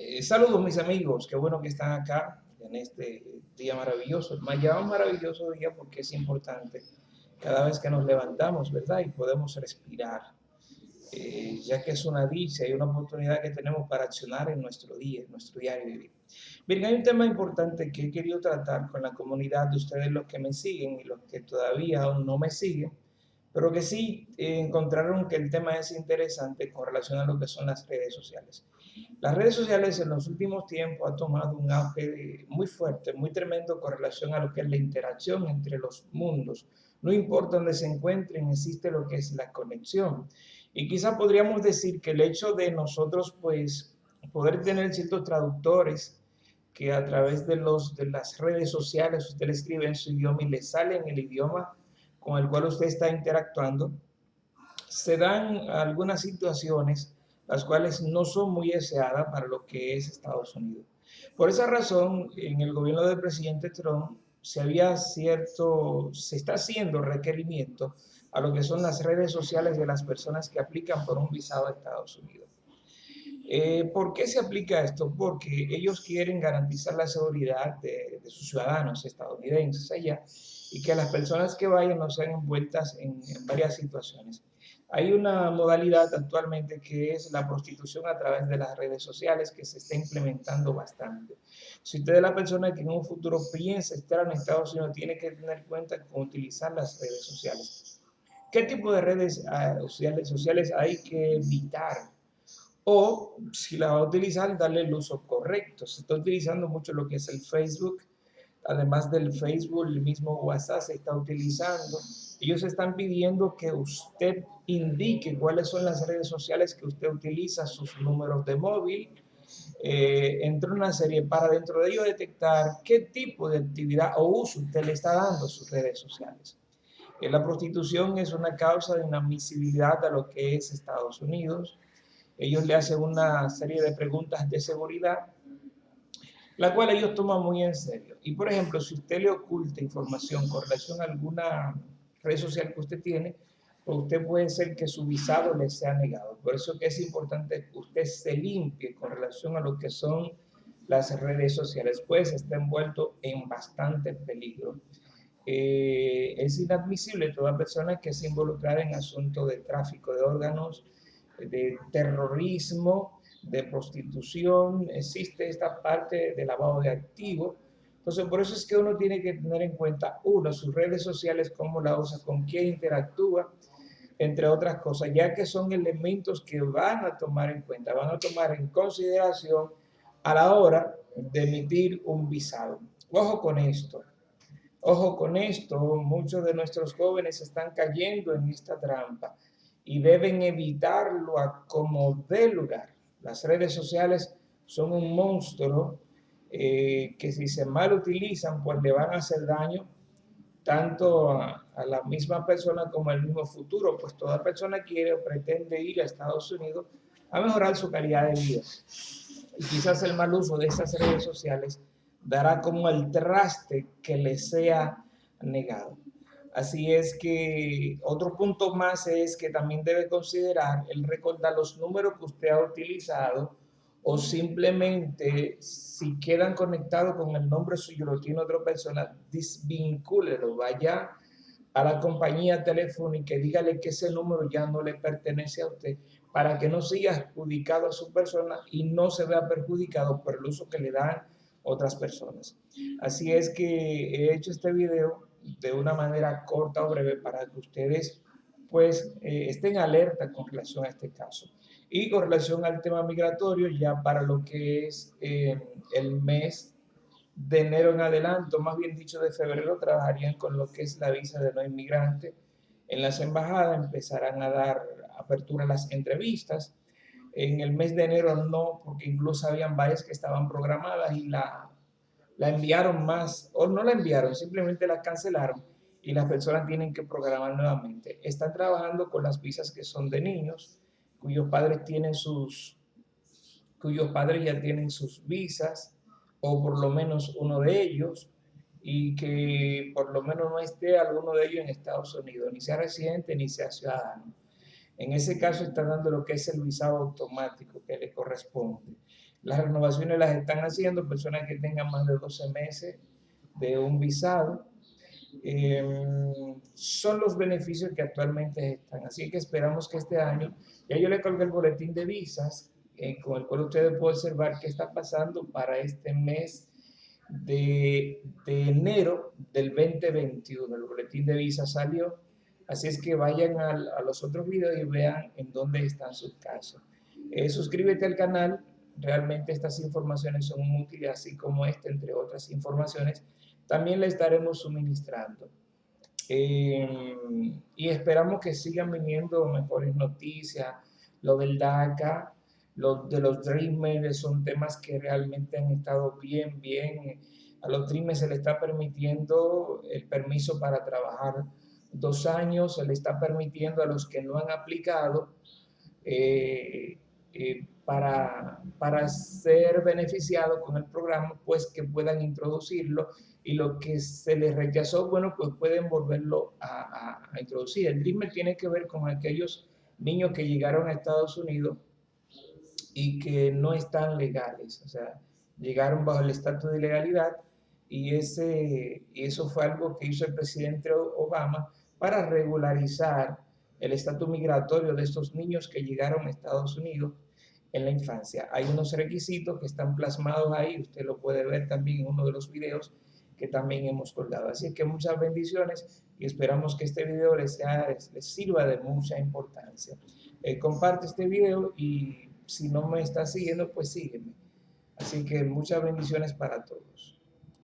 Eh, saludos mis amigos, qué bueno que están acá en este día maravilloso. Me llamo maravilloso día porque es importante cada vez que nos levantamos, ¿verdad? Y podemos respirar, eh, ya que es una dicha y una oportunidad que tenemos para accionar en nuestro día, en nuestro diario vivir. Bien, hay un tema importante que he querido tratar con la comunidad de ustedes, los que me siguen y los que todavía aún no me siguen, pero que sí eh, encontraron que el tema es interesante con relación a lo que son las redes sociales. Las redes sociales en los últimos tiempos han tomado un auge muy fuerte, muy tremendo con relación a lo que es la interacción entre los mundos. No importa dónde se encuentren, existe lo que es la conexión. Y quizá podríamos decir que el hecho de nosotros, pues, poder tener ciertos traductores que a través de, los, de las redes sociales usted le escribe en su idioma y le sale en el idioma con el cual usted está interactuando, se dan algunas situaciones las cuales no son muy deseadas para lo que es Estados Unidos. Por esa razón, en el gobierno del presidente Trump se había cierto, se está haciendo requerimiento a lo que son las redes sociales de las personas que aplican por un visado a Estados Unidos. Eh, ¿Por qué se aplica esto? Porque ellos quieren garantizar la seguridad de, sus ciudadanos estadounidenses allá y que las personas que vayan no sean envueltas en varias situaciones. Hay una modalidad actualmente que es la prostitución a través de las redes sociales que se está implementando bastante. Si usted es la persona que en un futuro piensa estar en Estados Unidos, tiene que tener cuenta con utilizar las redes sociales. ¿Qué tipo de redes ah, sociales hay que evitar? O si la va a utilizar, darle el uso correcto. Se está utilizando mucho lo que es el Facebook, además del Facebook, el mismo WhatsApp se está utilizando. Ellos están pidiendo que usted indique cuáles son las redes sociales que usted utiliza, sus números de móvil, eh, entre una serie para dentro de ello detectar qué tipo de actividad o uso usted le está dando a sus redes sociales. Eh, la prostitución es una causa de inadmisibilidad a lo que es Estados Unidos. Ellos le hacen una serie de preguntas de seguridad la cual ellos toman muy en serio. Y por ejemplo, si usted le oculta información con relación a alguna red social que usted tiene, pues usted puede ser que su visado le sea negado. Por eso que es importante que usted se limpie con relación a lo que son las redes sociales, pues está envuelto en bastante peligro. Eh, es inadmisible toda persona que se involucrada en asuntos de tráfico de órganos, de terrorismo, de prostitución, existe esta parte de lavado de activos. Entonces, por eso es que uno tiene que tener en cuenta, uno, sus redes sociales, cómo la usa, con quién interactúa, entre otras cosas, ya que son elementos que van a tomar en cuenta, van a tomar en consideración a la hora de emitir un visado. Ojo con esto. Ojo con esto, muchos de nuestros jóvenes están cayendo en esta trampa y deben evitarlo a como dé lugar. Las redes sociales son un monstruo eh, que si se mal utilizan, pues le van a hacer daño tanto a, la misma persona como al mismo futuro, pues toda persona quiere o pretende ir a Estados Unidos a mejorar su calidad de vida. Y quizás el mal uso de esas redes sociales dará como el traste que le sea negado. Así es que otro punto más es que también debe considerar el recordar los números que usted ha utilizado o simplemente si quedan conectados con el nombre suyo, lo tiene otra persona, desvincúlelo, vaya a la compañía telefónica y dígale que ese número ya no le pertenece a usted para que no siga adjudicado a su persona y no se vea perjudicado por el uso que le dan otras personas. Así es que he hecho este video de una manera corta o breve para que ustedes pues eh, estén alerta con relación a este caso. Y con relación al tema migratorio, ya para lo que es eh, el mes de enero en adelante, más bien dicho de febrero, trabajarían con lo que es la visa de no inmigrante. En las embajadas empezarán a dar apertura a las entrevistas. En el mes de enero no, porque incluso habían varias que estaban programadas y la la enviaron más, o no la enviaron, simplemente la cancelaron y las personas tienen que programar nuevamente. Están trabajando con las visas que son de niños, cuyos padres tienen sus, cuyos padres ya tienen sus visas, o por lo menos uno de ellos, y que por lo menos no esté alguno de ellos en Estados Unidos, ni sea residente ni sea ciudadano. En ese caso está dando lo que es el visado automático que le corresponde. Las renovaciones las están haciendo personas que tengan más de 12 meses de un visado. Em, son los beneficios que actualmente están. Así que esperamos que este año, ya yo le colgué el boletín de visas, eh, con el cual ustedes pueden observar qué está pasando para este mes de, de, enero del 2021. El boletín de visas salió, así es que vayan a, los otros videos y vean en dónde están sus casos. Eh, suscríbete al canal, realmente estas informaciones son útiles, así como esta, entre otras informaciones, también le estaremos suministrando. Eh, y esperamos que sigan viniendo mejores noticias, lo del DACA, lo de los Dreamers son temas que realmente han estado bien, bien. A los Dreamers se le está permitiendo el permiso para trabajar dos años, se le está permitiendo a los que no han aplicado eh, eh, para, para ser beneficiados con el programa, pues que puedan introducirlo y lo que se les rechazó, bueno, pues pueden volverlo a, a, introducir. El Dreamer tiene que ver con aquellos niños que llegaron a Estados Unidos y que no están legales, o sea, llegaron bajo el estatus de ilegalidad y, ese, y eso fue algo que hizo el presidente Obama para regularizar el estatus migratorio de estos niños que llegaron a Estados Unidos en la infancia. Hay unos requisitos que están plasmados ahí, usted lo puede ver también en uno de los videos que también hemos colgado. Así que muchas bendiciones y esperamos que este video les, sea, les sirva de mucha importancia. Eh, comparte este video y si no me estás siguiendo, pues sígueme. Así que muchas bendiciones para todos.